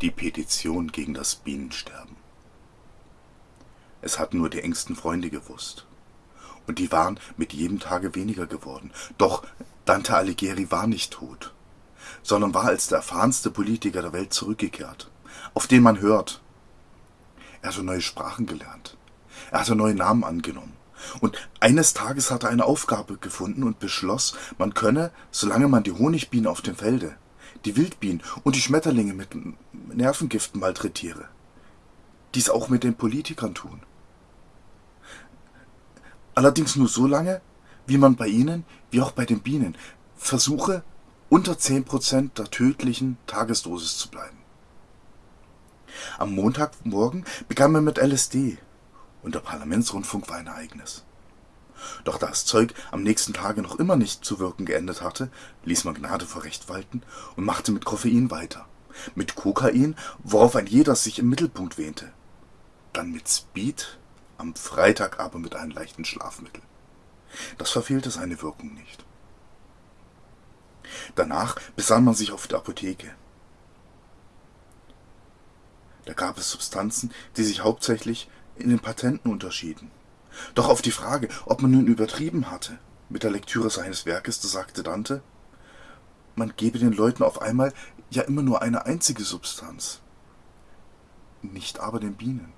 Die Petition gegen das Bienensterben. Es hatten nur die engsten Freunde gewusst. Und die waren mit jedem Tage weniger geworden. Doch Dante Alighieri war nicht tot, sondern war als der erfahrenste Politiker der Welt zurückgekehrt, auf den man hört. Er hatte neue Sprachen gelernt. Er hatte neue Namen angenommen. Und eines Tages hat er eine Aufgabe gefunden und beschloss, man könne, solange man die Honigbienen auf dem Felde die Wildbienen und die Schmetterlinge mit Nervengiften malträtiere. Dies auch mit den Politikern tun. Allerdings nur so lange, wie man bei ihnen, wie auch bei den Bienen, versuche, unter 10% der tödlichen Tagesdosis zu bleiben. Am Montagmorgen begann man mit LSD und der Parlamentsrundfunk war ein Ereignis. Doch da das Zeug am nächsten Tage noch immer nicht zu wirken geendet hatte, ließ man Gnade vor Recht walten und machte mit Koffein weiter. Mit Kokain, worauf ein jeder sich im Mittelpunkt wähnte. Dann mit Speed, am Freitag aber mit einem leichten Schlafmittel. Das verfehlte seine Wirkung nicht. Danach besann man sich auf der Apotheke. Da gab es Substanzen, die sich hauptsächlich in den Patenten unterschieden. Doch auf die Frage, ob man nun übertrieben hatte mit der Lektüre seines Werkes, da sagte Dante, man gebe den Leuten auf einmal ja immer nur eine einzige Substanz, nicht aber den Bienen.